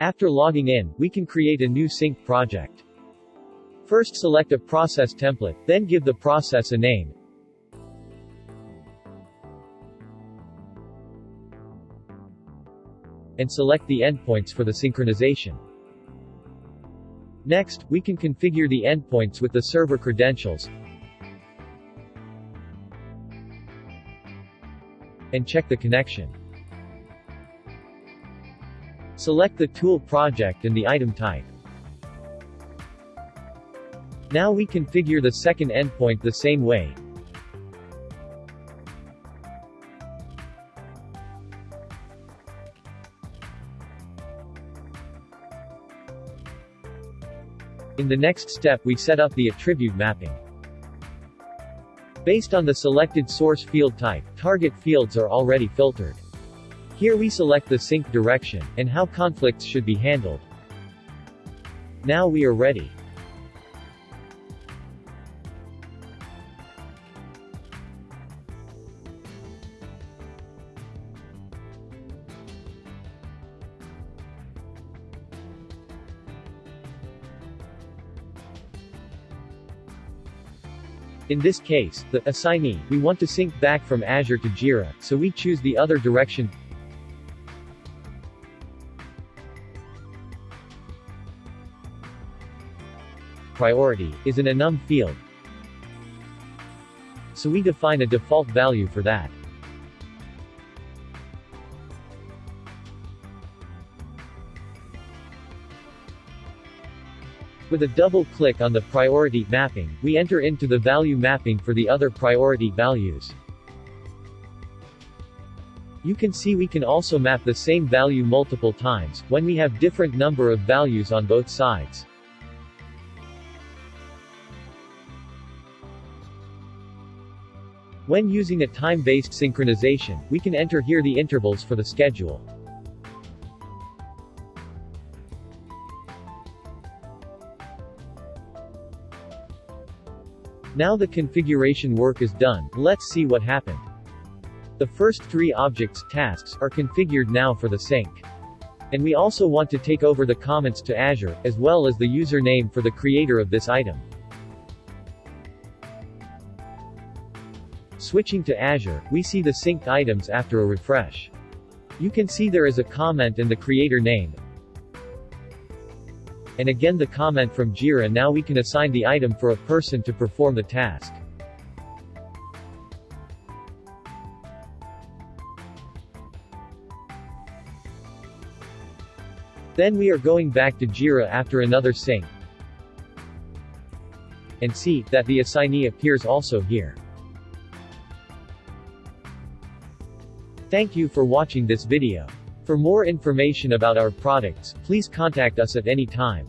After logging in, we can create a new sync project. First select a process template, then give the process a name. And select the endpoints for the synchronization. Next, we can configure the endpoints with the server credentials, and check the connection. Select the tool project and the item type. Now we configure the second endpoint the same way. In the next step we set up the attribute mapping. Based on the selected source field type, target fields are already filtered. Here we select the sync direction, and how conflicts should be handled. Now we are ready. In this case, the assignee, we want to sync back from Azure to Jira, so we choose the other direction. Priority is an enum field. So we define a default value for that. With a double click on the priority mapping, we enter into the value mapping for the other priority values. You can see we can also map the same value multiple times, when we have different number of values on both sides. When using a time-based synchronization, we can enter here the intervals for the schedule. Now the configuration work is done, let's see what happened. The first three objects, tasks, are configured now for the sync. And we also want to take over the comments to Azure, as well as the username for the creator of this item. Switching to Azure, we see the synced items after a refresh. You can see there is a comment and the creator name, and again the comment from Jira now we can assign the item for a person to perform the task. Then we are going back to Jira after another sync. And see, that the assignee appears also here. Thank you for watching this video. For more information about our products, please contact us at any time.